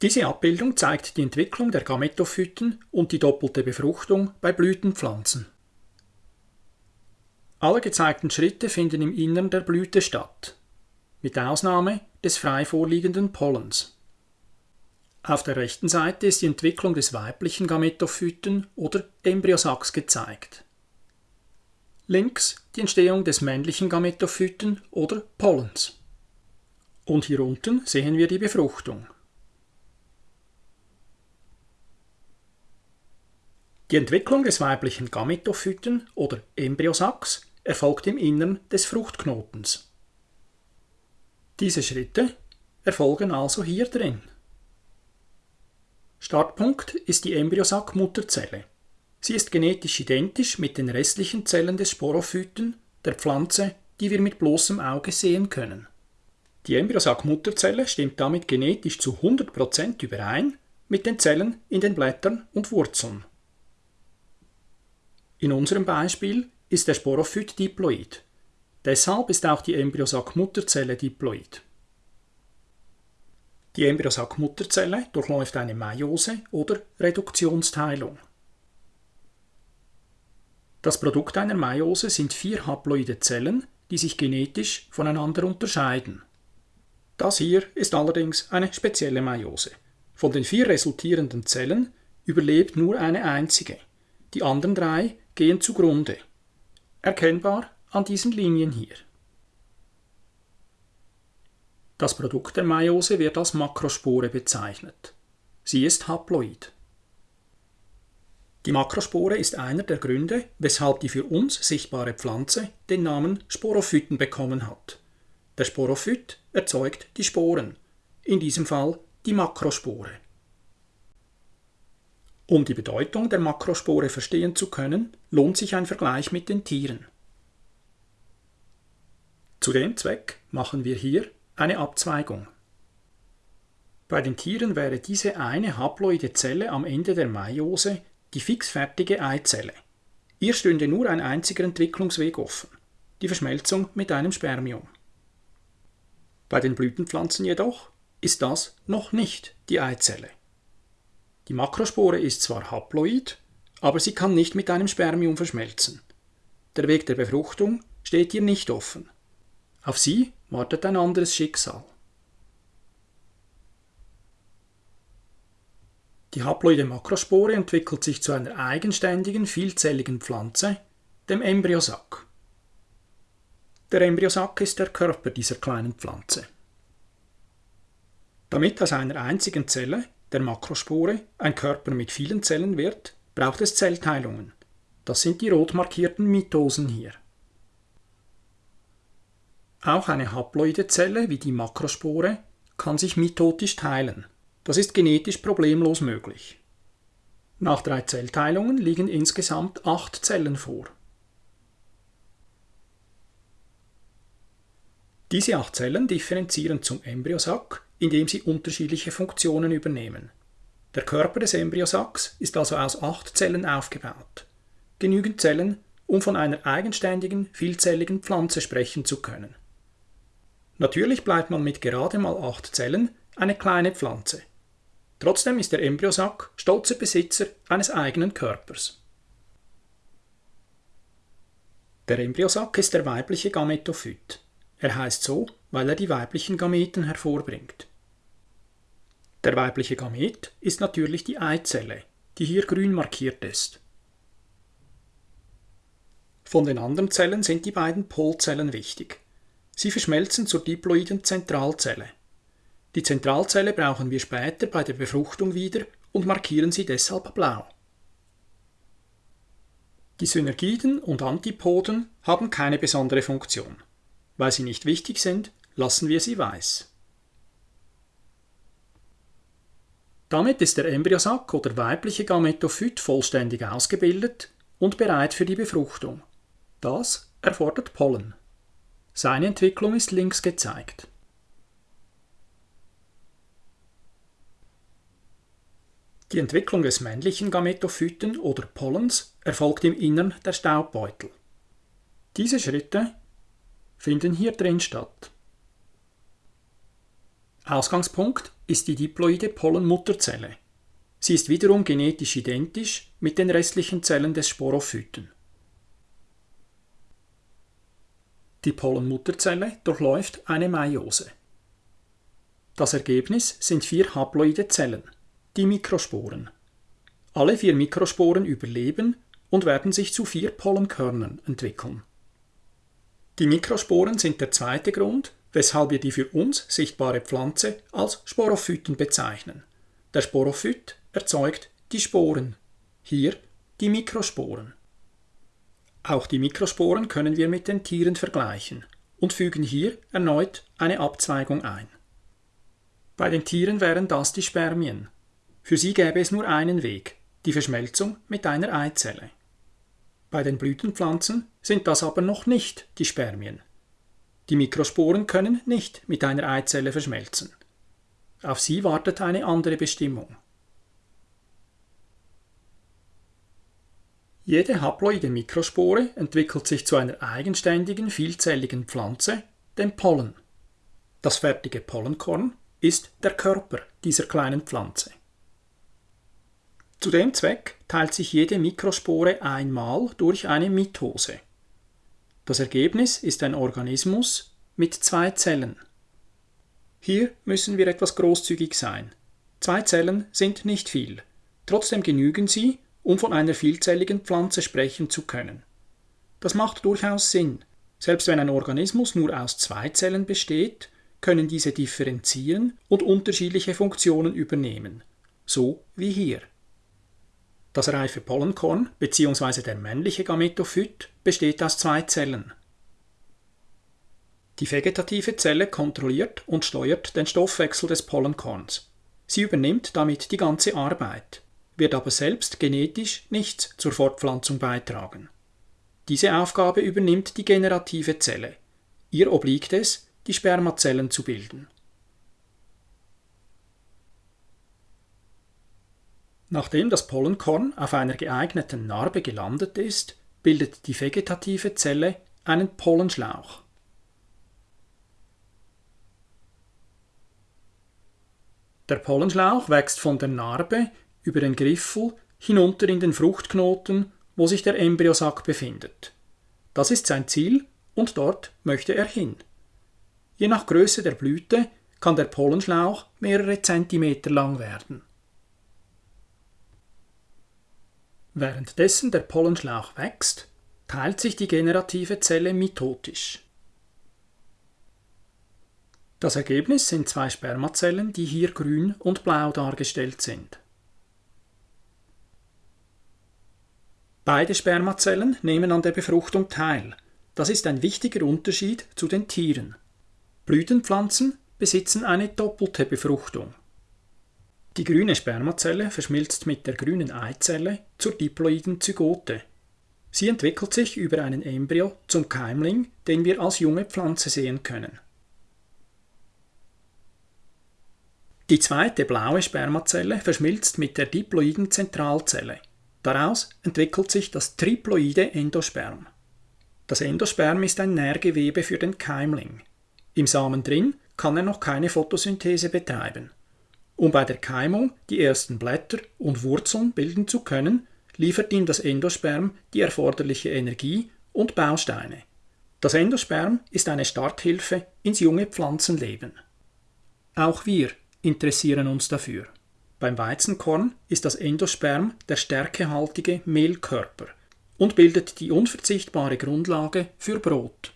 Diese Abbildung zeigt die Entwicklung der Gametophyten und die doppelte Befruchtung bei Blütenpflanzen. Alle gezeigten Schritte finden im Innern der Blüte statt, mit Ausnahme des frei vorliegenden Pollens. Auf der rechten Seite ist die Entwicklung des weiblichen Gametophyten oder Embryosacks gezeigt. Links die Entstehung des männlichen Gametophyten oder Pollens. Und hier unten sehen wir die Befruchtung. Die Entwicklung des weiblichen Gametophyten oder Embryosacks erfolgt im Innern des Fruchtknotens. Diese Schritte erfolgen also hier drin. Startpunkt ist die Embryosack-Mutterzelle. Sie ist genetisch identisch mit den restlichen Zellen des Sporophyten, der Pflanze, die wir mit bloßem Auge sehen können. Die Embryosack-Mutterzelle stimmt damit genetisch zu 100% überein mit den Zellen in den Blättern und Wurzeln. In unserem Beispiel ist der Sporophyt diploid. Deshalb ist auch die Embryosack-Mutterzelle diploid. Die Embryosack-Mutterzelle durchläuft eine Meiose oder Reduktionsteilung. Das Produkt einer Meiose sind vier haploide Zellen, die sich genetisch voneinander unterscheiden. Das hier ist allerdings eine spezielle Meiose. Von den vier resultierenden Zellen überlebt nur eine einzige. Die anderen drei gehen zugrunde. Erkennbar an diesen Linien hier. Das Produkt der Meiose wird als Makrospore bezeichnet. Sie ist haploid. Die Makrospore ist einer der Gründe, weshalb die für uns sichtbare Pflanze den Namen Sporophyten bekommen hat. Der Sporophyt erzeugt die Sporen, in diesem Fall die Makrospore. Um die Bedeutung der Makrospore verstehen zu können, lohnt sich ein Vergleich mit den Tieren. Zu dem Zweck machen wir hier eine Abzweigung. Bei den Tieren wäre diese eine haploide Zelle am Ende der Meiose die fixfertige Eizelle. Ihr stünde nur ein einziger Entwicklungsweg offen, die Verschmelzung mit einem Spermium. Bei den Blütenpflanzen jedoch ist das noch nicht die Eizelle. Die Makrospore ist zwar haploid, aber sie kann nicht mit einem Spermium verschmelzen. Der Weg der Befruchtung steht ihr nicht offen. Auf sie wartet ein anderes Schicksal. Die haploide Makrospore entwickelt sich zu einer eigenständigen, vielzelligen Pflanze, dem Embryosack. Der Embryosack ist der Körper dieser kleinen Pflanze. Damit aus einer einzigen Zelle der Makrospore ein Körper mit vielen Zellen wird, braucht es Zellteilungen. Das sind die rot markierten Mitosen hier. Auch eine haploide Zelle wie die Makrospore kann sich mitotisch teilen. Das ist genetisch problemlos möglich. Nach drei Zellteilungen liegen insgesamt acht Zellen vor. Diese acht Zellen differenzieren zum Embryosack indem sie unterschiedliche Funktionen übernehmen. Der Körper des Embryosacks ist also aus acht Zellen aufgebaut. Genügend Zellen, um von einer eigenständigen, vielzelligen Pflanze sprechen zu können. Natürlich bleibt man mit gerade mal acht Zellen eine kleine Pflanze. Trotzdem ist der Embryosack stolzer Besitzer eines eigenen Körpers. Der Embryosack ist der weibliche Gametophyt. Er heißt so, weil er die weiblichen Gameten hervorbringt. Der weibliche Gamet ist natürlich die Eizelle, die hier grün markiert ist. Von den anderen Zellen sind die beiden Polzellen wichtig. Sie verschmelzen zur diploiden Zentralzelle. Die Zentralzelle brauchen wir später bei der Befruchtung wieder und markieren sie deshalb blau. Die Synergiden und Antipoden haben keine besondere Funktion. Weil sie nicht wichtig sind, lassen wir sie weiß. Damit ist der Embryosack oder weibliche Gametophyt vollständig ausgebildet und bereit für die Befruchtung. Das erfordert Pollen. Seine Entwicklung ist links gezeigt. Die Entwicklung des männlichen Gametophyten oder Pollens erfolgt im Innern der Staubbeutel. Diese Schritte finden hier drin statt. Ausgangspunkt ist die diploide Pollenmutterzelle. Sie ist wiederum genetisch identisch mit den restlichen Zellen des Sporophyten. Die Pollenmutterzelle durchläuft eine Meiose. Das Ergebnis sind vier haploide Zellen, die Mikrosporen. Alle vier Mikrosporen überleben und werden sich zu vier Pollenkörnern entwickeln. Die Mikrosporen sind der zweite Grund, weshalb wir die für uns sichtbare Pflanze als Sporophyten bezeichnen. Der Sporophyt erzeugt die Sporen, hier die Mikrosporen. Auch die Mikrosporen können wir mit den Tieren vergleichen und fügen hier erneut eine Abzweigung ein. Bei den Tieren wären das die Spermien. Für sie gäbe es nur einen Weg, die Verschmelzung mit einer Eizelle. Bei den Blütenpflanzen sind das aber noch nicht die Spermien. Die Mikrosporen können nicht mit einer Eizelle verschmelzen. Auf sie wartet eine andere Bestimmung. Jede haploide Mikrospore entwickelt sich zu einer eigenständigen, vielzelligen Pflanze, dem Pollen. Das fertige Pollenkorn ist der Körper dieser kleinen Pflanze. Zu dem Zweck teilt sich jede Mikrospore einmal durch eine Mitose. Das Ergebnis ist ein Organismus mit zwei Zellen. Hier müssen wir etwas großzügig sein. Zwei Zellen sind nicht viel, trotzdem genügen sie, um von einer vielzelligen Pflanze sprechen zu können. Das macht durchaus Sinn. Selbst wenn ein Organismus nur aus zwei Zellen besteht, können diese differenzieren und unterschiedliche Funktionen übernehmen, so wie hier. Das reife Pollenkorn bzw. der männliche Gametophyt besteht aus zwei Zellen. Die vegetative Zelle kontrolliert und steuert den Stoffwechsel des Pollenkorns. Sie übernimmt damit die ganze Arbeit wird aber selbst genetisch nichts zur Fortpflanzung beitragen. Diese Aufgabe übernimmt die generative Zelle. Ihr obliegt es, die Spermazellen zu bilden. Nachdem das Pollenkorn auf einer geeigneten Narbe gelandet ist, bildet die vegetative Zelle einen Pollenschlauch. Der Pollenschlauch wächst von der Narbe über den Griffel hinunter in den Fruchtknoten, wo sich der Embryosack befindet. Das ist sein Ziel und dort möchte er hin. Je nach Größe der Blüte kann der Pollenschlauch mehrere Zentimeter lang werden. Währenddessen der Pollenschlauch wächst, teilt sich die generative Zelle mitotisch. Das Ergebnis sind zwei Spermazellen, die hier grün und blau dargestellt sind. Beide Spermazellen nehmen an der Befruchtung teil. Das ist ein wichtiger Unterschied zu den Tieren. Blütenpflanzen besitzen eine doppelte Befruchtung. Die grüne Spermazelle verschmilzt mit der grünen Eizelle zur diploiden Zygote. Sie entwickelt sich über einen Embryo zum Keimling, den wir als junge Pflanze sehen können. Die zweite blaue Spermazelle verschmilzt mit der diploiden Zentralzelle. Daraus entwickelt sich das triploide Endosperm. Das Endosperm ist ein Nährgewebe für den Keimling. Im Samen drin kann er noch keine Photosynthese betreiben. Um bei der Keimung die ersten Blätter und Wurzeln bilden zu können, liefert ihm das Endosperm die erforderliche Energie und Bausteine. Das Endosperm ist eine Starthilfe ins junge Pflanzenleben. Auch wir interessieren uns dafür. Beim Weizenkorn ist das Endosperm der stärkehaltige Mehlkörper und bildet die unverzichtbare Grundlage für Brot.